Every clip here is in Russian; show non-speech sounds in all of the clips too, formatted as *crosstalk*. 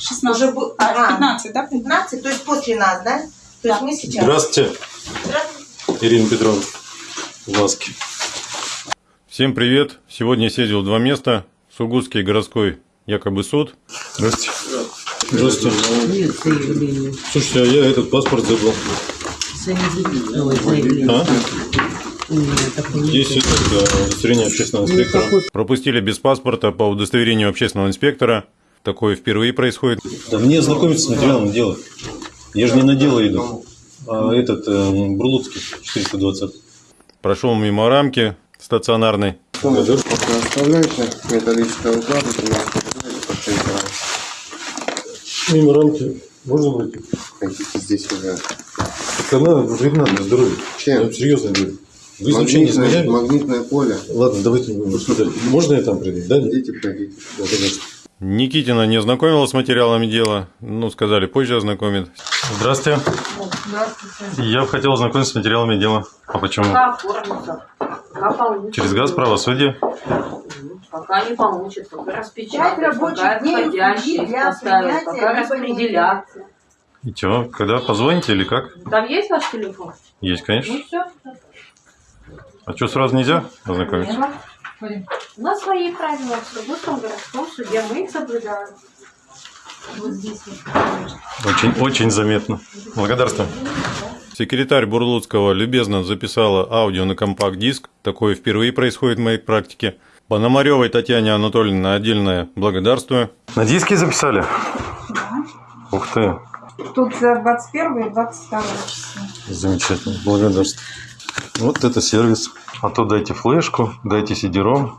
16. Уже бу- А, а. 15, да? 15, то есть после нас, да? То есть Да. мы сейчас... Здравствуйте, Здравствуйте. Ирина Петровна. Глазки. Всем привет. Сегодня я съездил в два места. Сургутский городской якобы суд. Здравствуйте. Здравствуйте. Нет заявления. Слушайте, а я этот паспорт забыл. Заявление. Ой, заявление. А? Здесь это э, удостоверение общественного инспектора. Никакой. Пропустили без паспорта по удостоверению общественного инспектора. Такое впервые происходит. Да мне знакомиться с материалом дела. Я же не на дело иду. А этот э, Бурлуцкий, 420. Прошел мимо рамки стационарной. Оставляйте 6 грамм. Мимо рамки. Можно пройти? Хотите здесь уже. Так она вредна для здоровья. Чем? серьезно говорю. Вы Магнитное, измеряли? магнитное поле. Ладно, давайте. Можно я там приду? Да? нет? Идите, пройдите. Да, конечно. Никитина не ознакомила с материалами дела. Ну, сказали, позже ознакомит. Здравствуйте. Я бы хотел ознакомиться с материалами дела. А почему? Через газ правосудие. Пока не получится. Пока распечатать, рабочих пока для поставят, пока распределят. И чё, когда позвоните или как? Там есть ваш телефон? Есть, конечно. Ну все. А что, сразу нельзя ознакомиться? У нас свои правила в Сургутском городском суде. Мы их соблюдаем. Вот здесь вот. Очень, очень заметно. Благодарствую. Секретарь Бурлуцкого любезно записала аудио на компакт-диск. Такое впервые происходит в моей практике. Пономаревой Татьяне Анатольевне отдельное благодарствую. На диске записали? Ух ты, Тут за 21 и 22 число. замечательно, благодарствую. Вот это сервис. А то дайте флешку, дайте CD-ROM,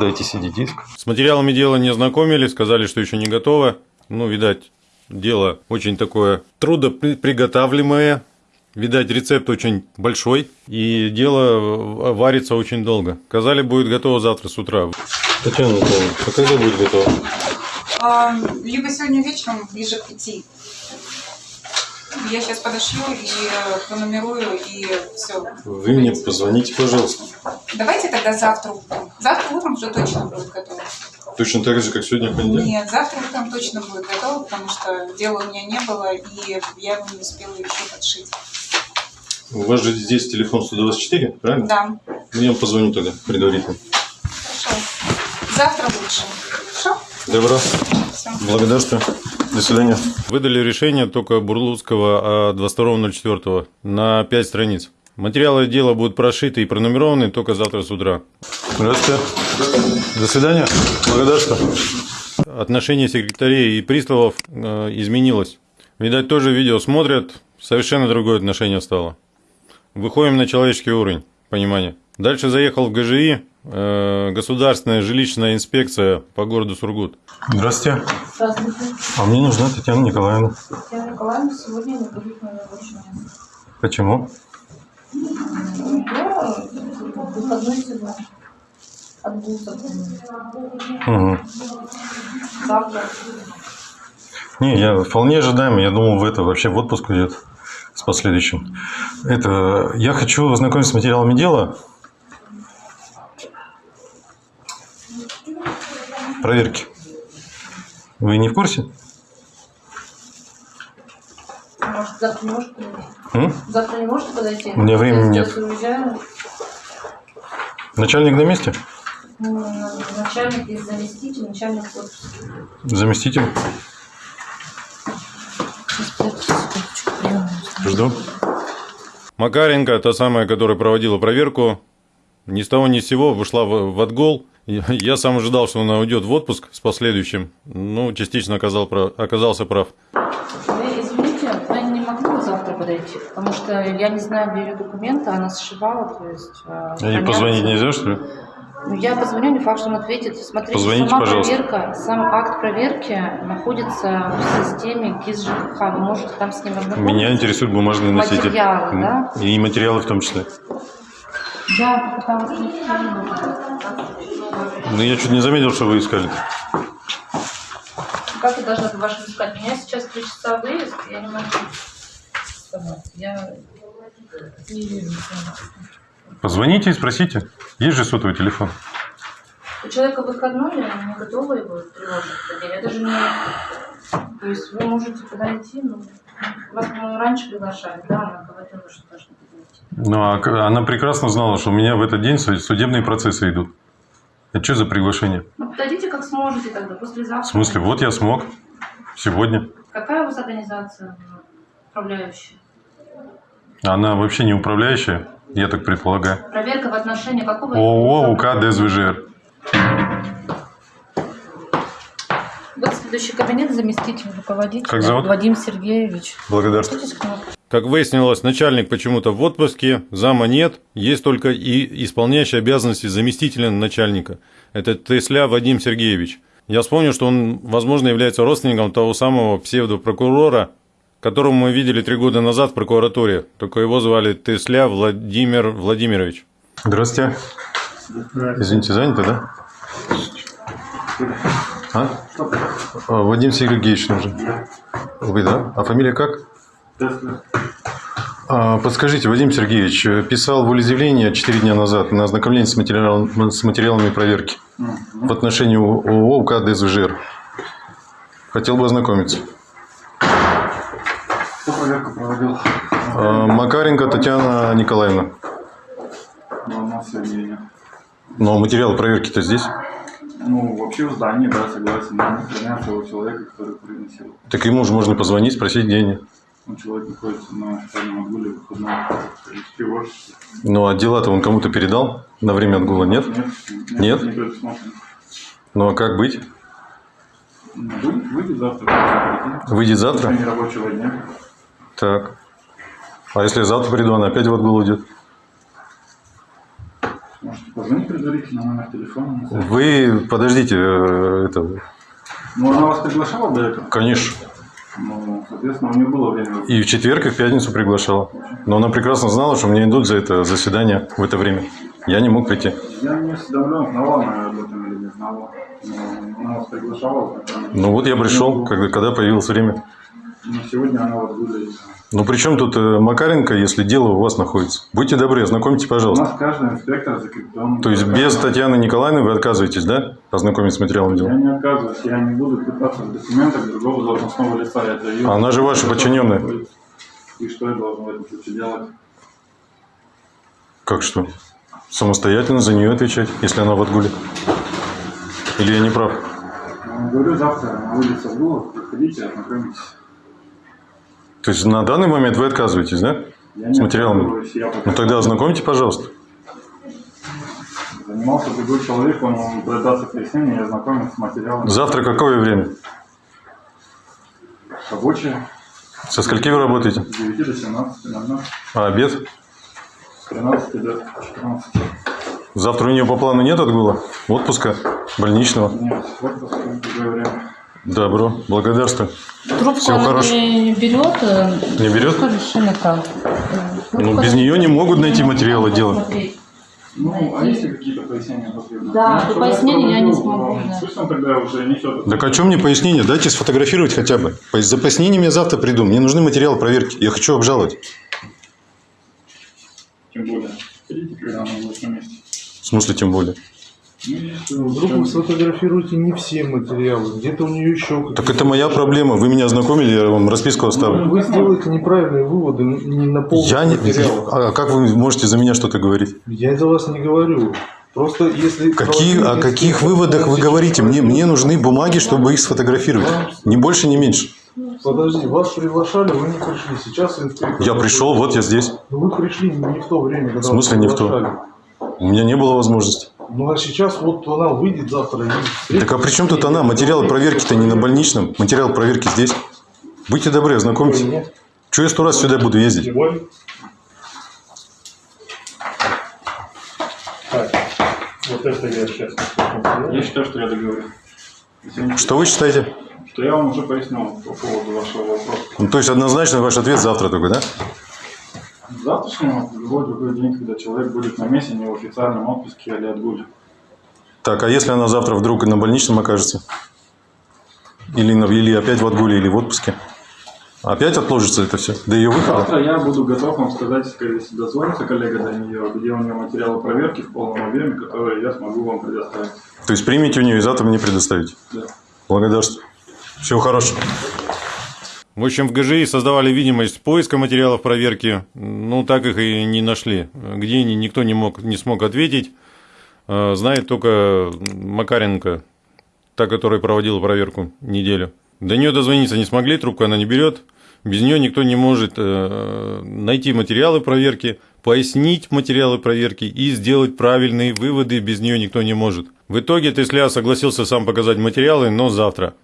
дайте CD-диск. С материалами дела не знакомили, сказали, что еще не готово. Ну, видать, дело очень такое трудоприготавливаемое. Видать, рецепт очень большой, и дело варится очень долго. Сказали, будет готово завтра с утра. Татьяна Анатольевна, а когда будет готово? А, либо сегодня вечером, ближе к пяти. Я сейчас подошью и э, пронумерую, и все. Вы мне позвоните, пожалуйста. Давайте тогда завтра утром. Завтра утром уже точно будет готово. Точно так же, как сегодня понедельник? Нет, завтра утром точно будет готово, потому что дела у меня не было, и я его не успела еще подшить. У вас же здесь телефон 124, правильно? Да, Ну, я вам позвоню тогда предварительно. хорошо. Завтра лучше. Хорошо? Добро. Все. Благодарствую. До свидания. Выдали решение только Бурлуцкого от 22.04 на 5 страниц. Материалы дела будут прошиты и пронумерованы только завтра с утра. Здравствуйте. До свидания. Благодарствую. Отношение секретарей и приставов э, изменилось. Видать, тоже видео смотрят, совершенно другое отношение стало. Выходим на человеческий уровень понимания. Дальше заехал в ГЖИ, э, государственная жилищная инспекция по городу Сургут. Здравствуйте. Здравствуйте. А мне нужна Татьяна Николаевна. Татьяна Николаевна сегодня не будет на рабочем месте. Почему? Угу. Не, я вполне ожидаемо. Я думал, в это вообще в отпуск уйдет с последующим. Это я хочу ознакомиться с материалами дела. Проверки. Вы не в курсе? Может, завтра не можете подойти? Завтра не можете подойти? У меня времени нет. уезжаю. Начальник на месте? Начальник и заместитель, начальник. Заместитель? Жду. Макаренко, та самая, которая проводила проверку, ни с того ни с сего вышла в, в отгул. Я сам ожидал, что она уйдет в отпуск с последующим. Ну, частично оказал, оказался прав. Вы извините, я не могу завтра подойти, потому что я не знаю, где ее документы, она сшивала, то есть... э, А ей позвонить нельзя, что ли? Ну, я позвоню, не факт, что он ответит. Смотрите, Позвоните, сама пожалуйста. проверка, сам акт проверки находится в системе ГИС ЖКХ. Вы можете там с ним ознакомиться. Меня интересует бумажный носитель. Материалы, да? И материалы в том числе. Я попыталась найти. Ну, я чуть не заметил, что вы искали. Как я должна по-вашему искать? У меня сейчас три часа выезд, я не могу. Я не вижу. Позвоните и спросите. Есть же сотовый телефон. У человека выходной, я не готова его тревожить. Я даже не То есть вы можете подойти, ну, вас, по-моему, раньше приглашали, да, она говорила, что должны. Ну, а она прекрасно знала, что у меня в этот день су- судебные процессы идут. Это что за приглашение? Ну, подойдите как сможете тогда, послезавтра. В смысле, вот я смог. Сегодня. Какая у вас организация ну, управляющая? Она вообще не управляющая, я так предполагаю. Проверка в отношении какого... ООО УК ДСВЖР. Вот следующий кабинет, заместитель руководителя. Как зовут? Вадим Сергеевич. Благодарствую. Как выяснилось, начальник почему-то в отпуске, зама нет, есть только и исполняющий обязанности заместителя начальника. Это Тесля Вадим Сергеевич. Я вспомнил, что он, возможно, является родственником того самого псевдопрокурора, которого мы видели три года назад в прокуратуре. Только его звали Тесля Владимир Владимирович. Здравствуйте. Извините, занято, да? А? А, Вадим Сергеевич нужен. Вы, да? А фамилия как? А, Подскажите, Вадим Сергеевич, э, писал волеизъявление 4 дня назад на ознакомление с, материалом- с материалами проверки в отношении ООО УК ДСВЖР. Хотел бы ознакомиться. Кто проверку проводил? А, Макаренко Татьяна Николаевна. Но у нас сегодня нет. Но материал проверки-то здесь. Ну, вообще в здании, да, согласен. Но хранят того человека, который приносил. Так ему же можно позвонить, спросить, где они. Ну, человек находится на официальном отгуле выходном. В офисе. Ну, а дела-то он кому-то передал на время отгула, нет? Нет? Нет? Не предусмотрено. Ну, а как быть? Ну, Выйдет, выйдет завтра. Выйдет завтра? Так. А если завтра приду, она опять в отгул уйдет? Можете позвонить предварительно на номер телефона. Вы подождите, э, это, Ну, она вас приглашала до этого? конечно. Ну, соответственно, у нее было время. И в четверг, и в пятницу приглашала. Но она прекрасно знала, что мне идут за это заседание в это время. Я не мог прийти. Я не осведомлен, знала она об этом или не знала. Но она вас приглашала. Ну вот я пришел, когда, когда появилось время. Но сегодня она вас будет. Ну при чем тут э, Макаренко, если дело у вас находится? Будьте добры, ознакомьте, У пожалуйста. нас каждый инспектор закреплен. То есть без Татьяны Николаевны вы отказываетесь, да? Ознакомиться с материалом Я дела? не отказываюсь, я не буду пытаться в документах другого должностного лица. Это ее- Она же ваша подчиненная. И что я должен в этом случае делать? Как что? Самостоятельно за нее отвечать, если она в отгуле? Или я не прав? Я говорю, завтра на улице Абдулов, приходите, ознакомитесь. То есть на данный момент вы отказываетесь, да? Я С материалами? я Ну тогда ознакомьте, пожалуйста. занимался другой человек, он вам даст пояснение и ознакомится с материалами. Завтра какое время? Рабочие Со скольки вы работаете? с 9 до 17, наверное, А обед? с 13 до 14. Завтра у нее по плану нет отгула? Отпуска? Больничного? Нет, в другое время. Добро. Благодарствую. Трубку Всего она хорошего. не берет. э, Не берет? Ну, без нее не могут найти материалы дела. Ну, а есть ли какие-то пояснения потребны? Да, Ну, пояснений я не смогу, да. Пусть он тогда уже несет. Так о чем мне пояснение? Дайте сфотографировать хотя бы. За пояснениями я завтра приду. Мне нужны материалы проверки. Я хочу обжаловать. Тем более, видите, когда будет на месте. В смысле, тем более. Вдруг вы сфотографируете не все материалы, где-то у нее еще... Так это моя проблема. Вы меня ознакомили, я вам расписку оставлю. Вы сделаете неправильные выводы не на полных Я не... А как вы можете за меня что-то говорить? Я за вас не говорю. Просто если... Какие, о каких выводах вы говорите? Мне, мне нужны бумаги, чтобы их сфотографировать. Ни больше, ни меньше. Подожди, вас приглашали, вы не пришли. Сейчас инспектор... Я пришел, вот я здесь. Ну, Вы пришли не в то время, когда В смысле не в то? У меня не было возможности. Ну, а сейчас вот она выйдет завтра и... Так а при чем тут она? Материалы проверки-то не на больничном. Материал проверки здесь. Будьте добры, ознакомьтесь. Нет. Чего я сто раз сюда буду ездить? Так, вот это я сейчас Я считаю, что я договорюсь. Если Что вы считаете? Что я вам уже пояснил по поводу вашего вопроса. Ну, то есть однозначно ваш ответ завтра только, да? Завтрашнего, в любой другой день, когда человек будет на месте, не в официальном отпуске или отгуле. Так, а если она завтра вдруг на больничном окажется? Или, на, или опять в отгуле, или в отпуске? Опять отложится это все до ее выхода? Завтра я буду готов вам сказать, если дозвонится коллега до нее, где у нее материалы проверки в полном объеме, которые я смогу вам предоставить. То есть примите у нее и завтра мне предоставите? Да. Благодарствую. Всего хорошего. В общем, в ГЖИ создавали видимость поиска материалов проверки, ну, так их и не нашли. Где они, никто не, мог, не смог ответить. Э, Знает только Макаренко, та, которая проводила проверку неделю. До нее дозвониться не смогли, трубку она не берет. Без нее никто не может э, найти материалы проверки, пояснить материалы проверки и сделать правильные выводы. Без нее никто не может. В итоге Тесля согласился сам показать материалы, но завтра.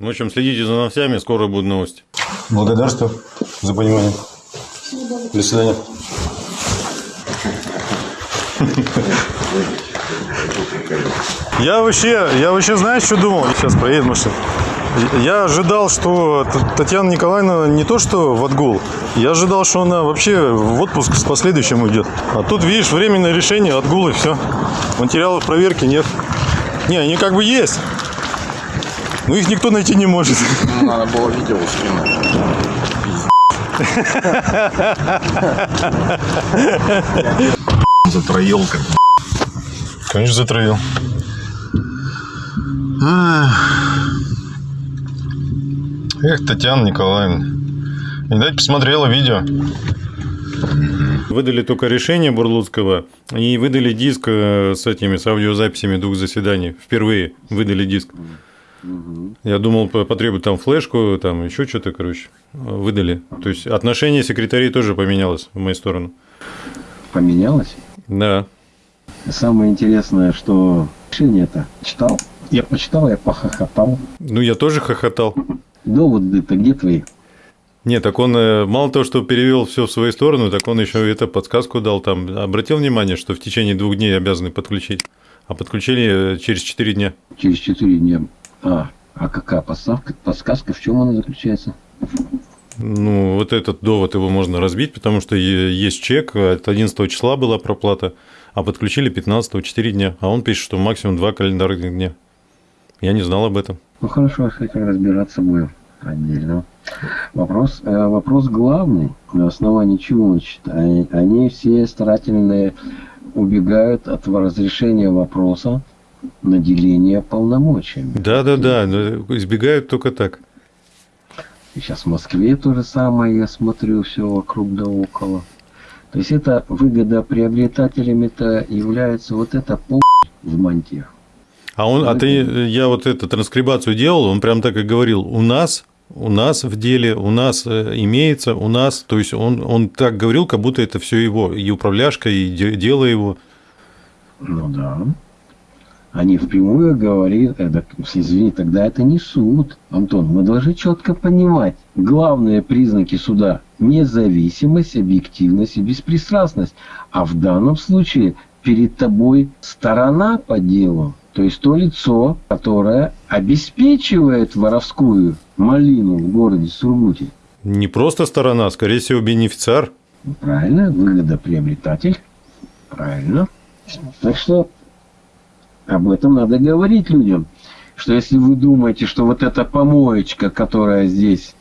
В общем, следите за новостями, скоро будут новости. Благодарствую за понимание. До свидания. Я вообще, я вообще, знаешь, что думал? Сейчас проедем машина. Я ожидал, что Татьяна Николаевна не то что в отгул, я ожидал, что она вообще в отпуск с последующим уйдет. А тут, видишь, временное решение, отгул и все. Материалов проверки нет. Не, они как бы есть. Но их никто найти не может. Надо было видео скинуть. Затроил как Конечно, затравил. Эх, Татьяна Николаевна. Видать, посмотрела видео. Выдали только решение Бурлуцкого и выдали диск э, с этими, с аудиозаписями двух заседаний. Впервые выдали диск. Я думал, по- потребуют там флешку, там еще что-то, короче. Выдали. То есть отношение секретарей тоже поменялось в мою сторону. поменялось. Да. Самое интересное, что решение-то читал. Я почитал, я похохотал. Ну, я тоже хохотал. Доводы-то где твои? Нет, так он э, мало того, что перевел все в свою сторону, так он еще это подсказку дал там. Обратил внимание, что в течение двух дней обязаны подключить. А подключили э, через 4 дня. Через четыре дня. А, а какая подставка, подсказка, в чем она заключается? Ну, вот этот довод его можно разбить, потому что есть чек, от 11 числа была проплата, а подключили 15 4 дня. А он пишет, что максимум 2 календарных дня. Я не знал об этом. Ну хорошо, с этим разбираться будем отдельно. Вопрос, э, вопрос главный, на основании чего значит, они, они все старательно убегают от разрешения вопроса наделения полномочиями. Да-да-да, но избегают только так. И сейчас в Москве то же самое, я смотрю, все вокруг да около. То есть это выгодоприобретателями-то является вот это пол в мантиях. А он, а ты, я вот эту транскрибацию делал, он прям так и говорил, у нас, у нас в деле, у нас э, имеется, у нас, то есть он, он так говорил, как будто это все его, и управляшка, и де- дело его. Ну да. Они впрямую говорят, э, так, извини, тогда это не суд. Антон, мы должны четко понимать главные признаки суда – независимость, объективность и беспристрастность. А в данном случае перед тобой сторона по делу, то есть то лицо, которое обеспечивает воровскую малину в городе Сургуте. Не просто сторона, скорее всего, бенефициар. Правильно, выгодоприобретатель. Правильно. Так что об этом надо говорить людям. Что если вы думаете, что вот эта помоечка, которая здесь,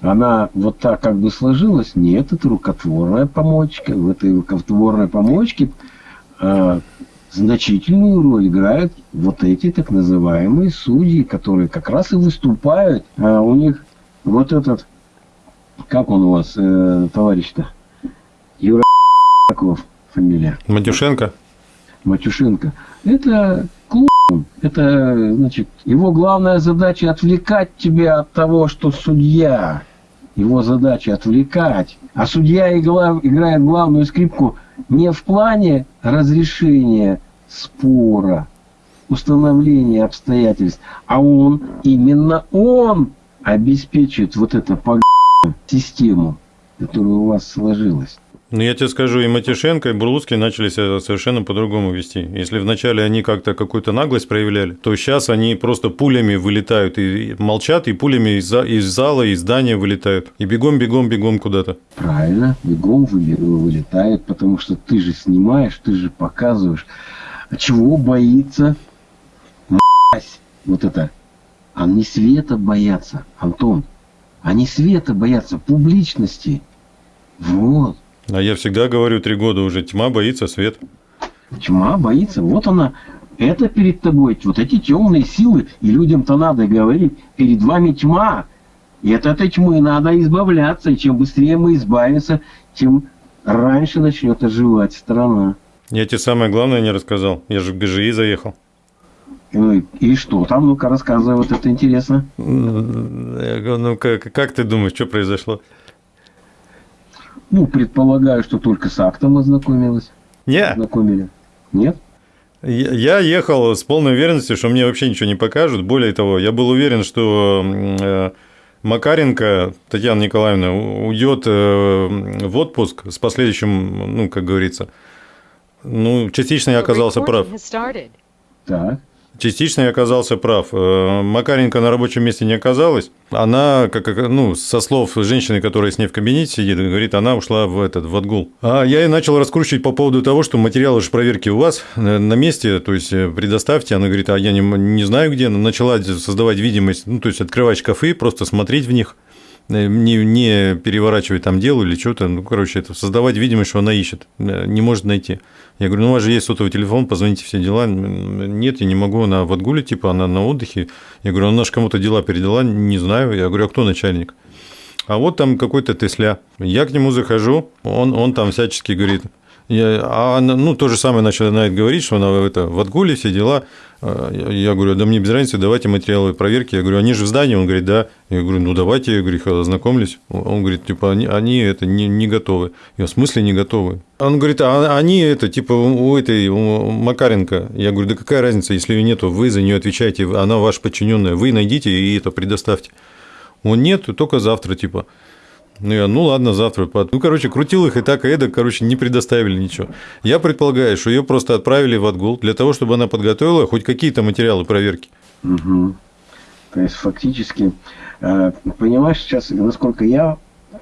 она вот так как бы сложилась, нет, это рукотворная помоечка. В этой рукотворной помоечке а, значительную роль играют вот эти так называемые судьи, которые как раз и выступают. А у них вот этот, как он у вас, э, товарищ-то? Юра Яков фамилия. Матюшенко. Матюшенко. Это клоун. Это, значит, его главная задача отвлекать тебя от того, что судья. Его задача отвлекать. А судья играет главную скрипку не в плане разрешения спора, установления обстоятельств, а он, именно он обеспечивает вот эту систему, которая у вас сложилась. Ну, я тебе скажу, и Матюшенко, и Бурлуцкий начали себя совершенно по-другому вести. Если вначале они как-то какую-то наглость проявляли, то сейчас они просто пулями вылетают и молчат, и пулями из, из зала, из здания вылетают. И бегом, бегом, бегом куда-то. Правильно, бегом вылетает, потому что ты же снимаешь, ты же показываешь. А чего боится вот это? Они света боятся, Антон. Они света боятся, публичности. Вот. А я всегда говорю, три года уже, тьма боится свет. Тьма боится. Вот она. Это перед тобой. Вот эти темные силы. И людям-то надо говорить. Перед вами тьма. И от этой тьмы надо избавляться. И чем быстрее мы избавимся, тем раньше начнет оживать страна. Я тебе самое главное не рассказал. Я же в ГЖИ заехал. Ну и, что там? Ну-ка рассказывай, вот это интересно. Я говорю, ну как, как ты думаешь, что произошло? Ну, предполагаю, что только с актом ознакомилась. Не, Ознакомили. Нет? я ехал с полной уверенностью, что мне вообще ничего не покажут. Более того, я был уверен, что э, Макаренко Татьяна Николаевна уйдет э, в отпуск с последующим, ну, как говорится. Ну, частично я оказался прав. Так. Частично я оказался прав. Э, Макаренко на рабочем месте не оказалась. Она, как, ну, со слов женщины, которая с ней в кабинете сидит, говорит, она ушла в этот, в отгул. А я и начал раскручивать по поводу того, что материалы же проверки у вас э, на месте, то есть э, предоставьте. Она говорит, а я не, не знаю где. Начала создавать видимость, ну, то есть открывать шкафы, просто смотреть в них не, не переворачивать там дело или что-то, ну, короче, это создавать видимость, что она ищет, э, не может найти. Я говорю, ну, у вас же есть сотовый телефон, позвоните все дела. Нет, я не могу, она в отгуле, типа, она на отдыхе. Я говорю, она же кому-то дела передала, не знаю. Я говорю, а кто начальник? А вот там какой-то Тесля. Я к нему захожу, он, он там всячески говорит, а она, ну, то же самое начинает говорить, что она это, в отгуле, все дела. А, Я говорю, да мне без разницы, давайте материалы проверки. Я говорю, они же в здании? Он говорит, да. Я говорю, ну, давайте, я говорю, их ознакомлюсь. Он говорит, типа, они, они это не, не готовы. Я, в смысле не готовы? Он говорит, а они это, типа, у этой, у Макаренко. Я говорю, да какая разница, если ее нету, вы за нее отвечаете, она ваша подчиненная, вы найдите и это предоставьте. Он нет, только завтра, типа. Ну, я, ну ладно, завтра. Ну, короче, крутил их и так, и эдак, короче, не предоставили ничего. Я предполагаю, что ее просто отправили в отгул для того, чтобы она подготовила хоть какие-то материалы проверки. Мгм. То есть фактически, э, понимаешь, сейчас, насколько я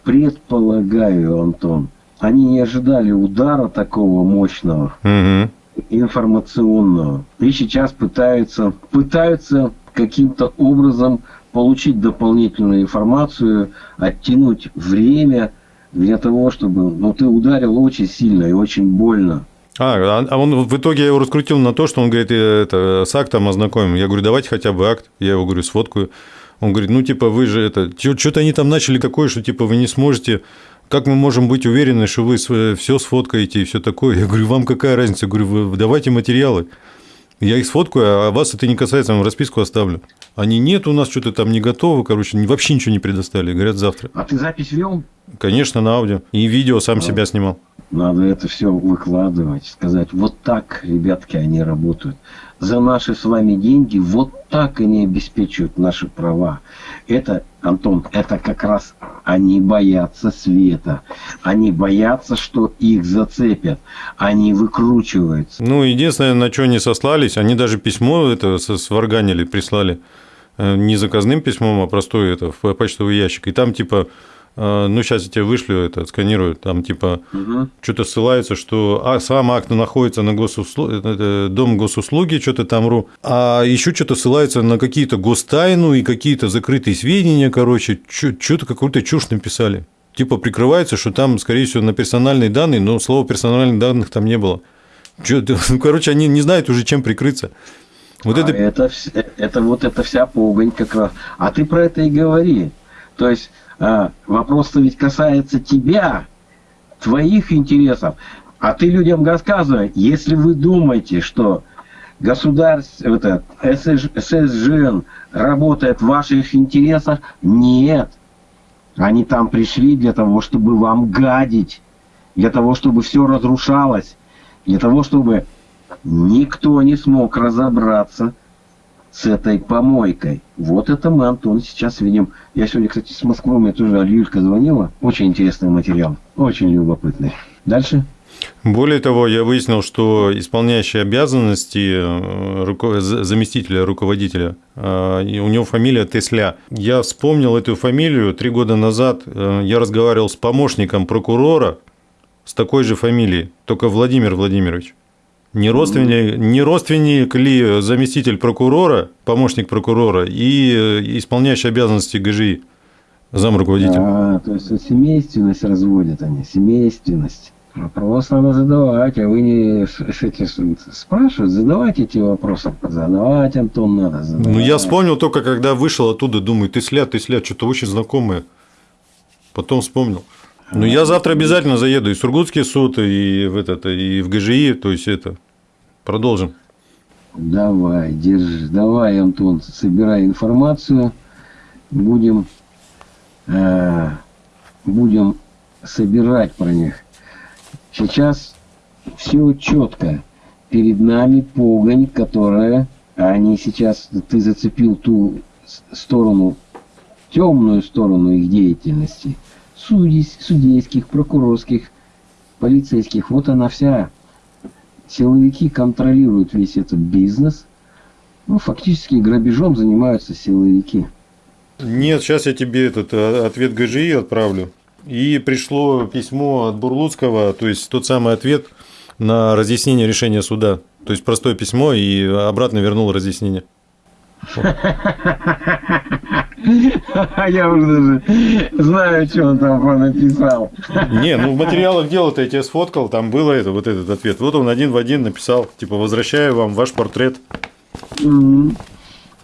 предполагаю, Антон, они не ожидали удара такого мощного, Угу. информационного. И сейчас пытаются, пытаются каким-то образом получить дополнительную информацию, оттянуть время для того, чтобы... Ну, ты ударил очень сильно и очень больно. А, а он в итоге я его раскрутил на то, что он говорит, «Э, это, с актом ознакомим. Я говорю, давайте хотя бы акт. Я его говорю, сфоткаю. Он говорит, ну, типа, вы же это... Что-то они там начали такое, что, типа, вы не сможете... Как мы можем быть уверены, что вы все сфоткаете и все такое? Я говорю, вам какая разница? Я говорю, давайте материалы. Я их сфоткаю, а вас это не касается, я вам расписку оставлю. Они, нет, у нас что-то там не готово, короче, вообще ничего не предоставили. Говорят, завтра. А ты запись вел? Конечно, на аудио. И видео сам себя снимал. Надо это все выкладывать, сказать, вот так, ребятки, они работают. За наши с вами деньги вот так они обеспечивают наши права. Это, Антон, это как раз они боятся света. Они боятся, что их зацепят. Они выкручиваются. Ну, единственное, на что они сослались, они даже письмо это сварганили, прислали. Э, Не заказным письмом, а простое это, в почтовый ящик. И там типа, ну, сейчас я тебе вышлю это, отсканирую, там типа Мгм. что-то ссылается, что а, сам акт находится на госуслу... это, Дом госуслуги, что-то там ру, а еще что-то ссылается на какие-то гостайну и какие-то закрытые сведения, короче, что-то какую-то чушь написали. Типа прикрывается, что там, скорее всего, на персональные данные, но слова персональных данных там не было. Чё ну, *laughs* короче, они не знают уже, чем прикрыться. Вот А это... это, вс- это вот эта вся погонь как раз. А ты про это и говори. То есть а, вопрос-то ведь касается тебя, твоих интересов. А ты людям рассказывай, если вы думаете, что государство, это, ССЖ ССЖН работает в ваших интересах, нет. Они там пришли для того, чтобы вам гадить, для того, чтобы все разрушалось, для того, чтобы никто не смог разобраться с этой помойкой. Вот это мы, Антон, сейчас видим. Я сегодня, кстати, с Москвы, мне тоже Юлька звонила. Очень интересный материал, очень любопытный. Дальше? Более того, я выяснил, что исполняющий обязанности э, руко- за- заместителя руководителя, э, у него фамилия Тесля. Я вспомнил эту фамилию три года назад. э, Я разговаривал с помощником прокурора с такой же фамилией, только Владимир Владимирович. Не родственник, не родственник ли заместитель прокурора, помощник прокурора и э, исполняющий обязанности ГЖИ, замруководитель? А, то есть семейственность разводят они, семейственность. Вопрос надо задавать, а вы не эти спрашивают, задавайте эти вопросы. Задавать, Антон, надо задавать. Ну, я вспомнил только, когда вышел оттуда, думаю, ты сляд, ты сляд, что-то очень знакомое. Потом вспомнил. Ну, я завтра обязательно заеду и в Сургутский суд, и в, этот, и в ГЖИ, то есть это. Продолжим. Давай, держи, давай, Антон, собирай информацию. Будем, э, будем собирать про них. Сейчас все четко. Перед нами погонь, которая, а они сейчас, ты зацепил ту сторону, темную сторону их деятельности. Судей, судейских, прокурорских, полицейских. Вот она вся силовики контролируют весь этот бизнес. Ну, фактически грабежом занимаются силовики. Нет, сейчас я тебе этот э, ответ ГЖИ отправлю. И пришло письмо от Бурлуцкого, то есть тот самый ответ на разъяснение решения суда. То есть простое письмо и обратно вернул разъяснение. Я уже даже знаю, что он там написал. Не, ну в материалах дела-то я тебе сфоткал, там было это, вот этот ответ. Вот он один в один написал, типа, возвращаю вам ваш портрет.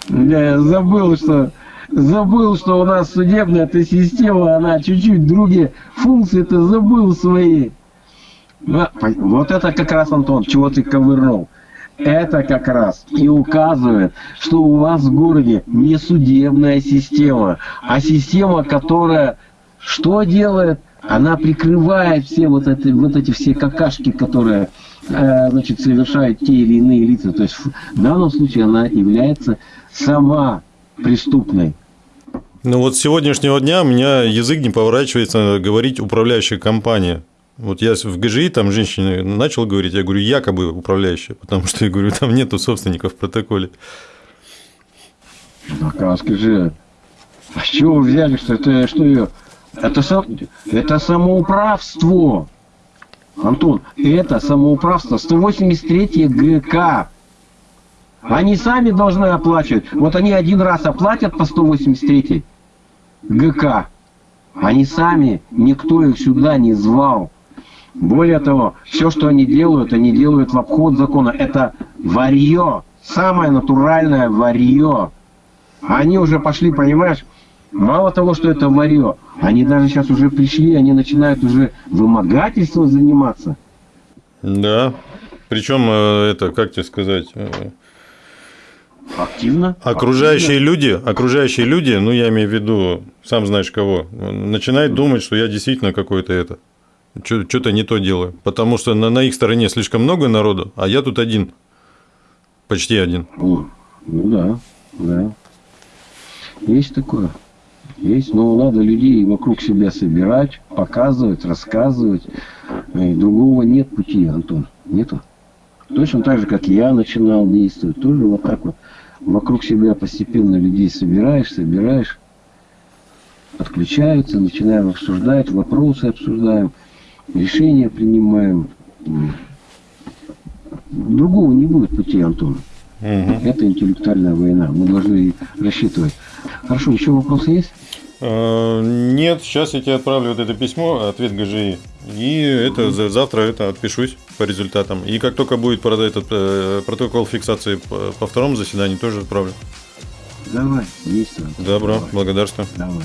Я забыл, что забыл, что у нас судебная эта система, она чуть-чуть другие функции-то забыл свои. Вот это как раз, Антон, чего ты ковырнул. Это как раз и указывает, что у вас в городе не судебная система, а система, которая что делает? Она прикрывает все вот эти, вот эти все какашки, которые э, значит, совершают те или иные лица. То есть в данном случае она является сама преступной. Ну вот с сегодняшнего дня у меня язык не поворачивается говорить управляющая компания. Вот я в ГЖИ там женщине начал говорить, я говорю, якобы управляющая, потому что я говорю, там нету собственников в протоколе. Ну, а скажи, а с чего вы взяли, что это что ее? Это, сам- это самоуправство. Антон, это самоуправство. 183 ГК. Они сами должны оплачивать. Вот они один раз оплатят по 183 ГК. Они сами, никто их сюда не звал. Более того, все, что они делают, они делают в обход закона. Это варье. Самое натуральное варье. Они уже пошли, понимаешь, мало того, что это варье, они даже сейчас уже пришли, они начинают уже вымогательством заниматься. Да. Причем это, как тебе сказать, э, Активно. окружающие люди, окружающие люди, ну я имею в виду, сам знаешь кого, начинают думать, что я действительно какой-то это, что-то не то делаю, потому что на, на их стороне слишком много народу, а я тут один, почти один. О, ну да, да. Есть такое. Есть, но надо людей вокруг себя собирать, показывать, рассказывать. И другого нет пути, Антон. Нету. Точно так же, как я начинал действовать. Тоже вот так вот. Вокруг себя постепенно людей собираешь, собираешь. Подключаются, начинаем обсуждать, вопросы обсуждаем, решения принимаем. Другого не будет пути, Антон. Это интеллектуальная война. Мы должны рассчитывать. Хорошо, еще вопросы есть? Э, Нет, сейчас я тебе отправлю вот это письмо, ответ ГЖИ, и это за- завтра это отпишусь по результатам. И как только будет этот э, протокол фиксации по, второму заседанию, тоже отправлю. Давай, есть. Антон. Добро, Давай. благодарствую. Давай.